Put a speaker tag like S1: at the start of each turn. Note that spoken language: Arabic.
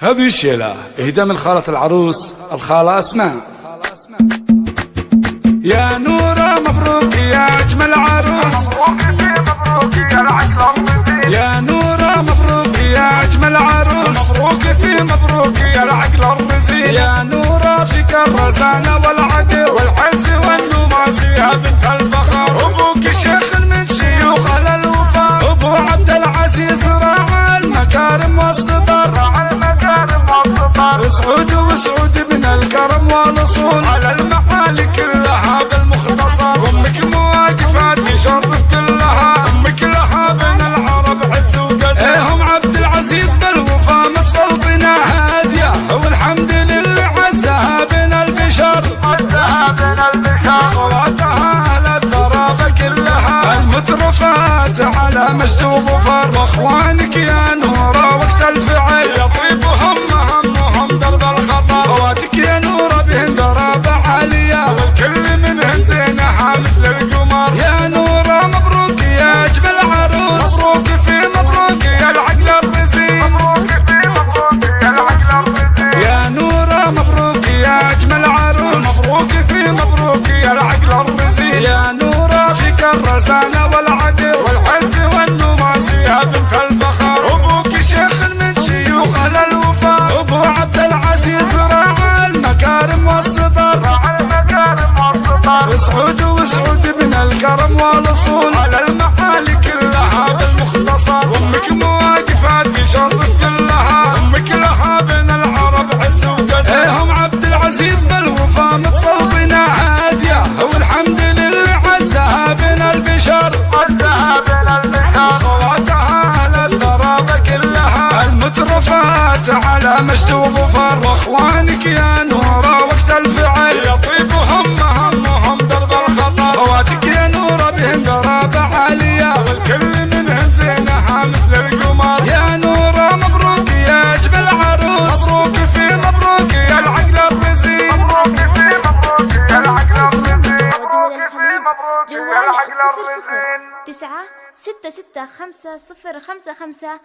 S1: هذه الشيلة إهداء من خالة العروس الخالة أسماء. يا نورة مبروك يا أجمل عروس. يا نورة مبروك يا أجمل عروس.
S2: مبروك في مبروك يا العقل الرزين
S1: يا نورة فيك الرزانة والعقل
S2: والعز والنماس يا بنت الفخر.
S1: أبوك شيخ من شيوخ الوفاء أبو عبد العزيز راعى المكارم والصدر.
S2: والصفر
S1: سعود وسعود ابن الكرم والأصول
S2: على المحال كلها بالمختصر
S1: أمك مواقفات تشرف كلها.
S2: أمك لها بين العرب عز وقدر
S1: إيه هم عبد العزيز بالوفا متصلبنا هادية. والحمد لله عزها بين البشر.
S2: عدها بين البشر.
S1: خواتها على الضرابة كلها. المترفات على مجد وظفر. وإخوانك يا الرزانة والعدل
S2: والعز والنماس يا بنت الفخر
S1: أبوك شيخ من شيوخ أهل الوفاء أبو عبد العزيز راعى المكارم والصدر
S2: راعى المكارم والصفر
S1: سعود وسعود ابن الكرم والأصول.
S2: على المحال كلها بالمختصر
S1: أمك المترفات على مجد وظفر واخوانك يا نورة وقت الفعل
S2: يطيبهم همهم درب الخطر
S1: خواتك يا نورة بهن ضرابة عالية.
S2: والكل منهن زينها مثل القمر.
S1: يا نورة مبروك يا أجمل عروس
S2: مبروك في مبروك يا العقل الرزين. مبروك في مبروك يا العقل الرزين.
S3: ودول الخليج
S2: مبروك يا
S3: جوال
S2: العقل
S3: صفر صفر.
S2: الرزين.
S3: تسعة ستة ستة خمسة صفر خمسة خمسة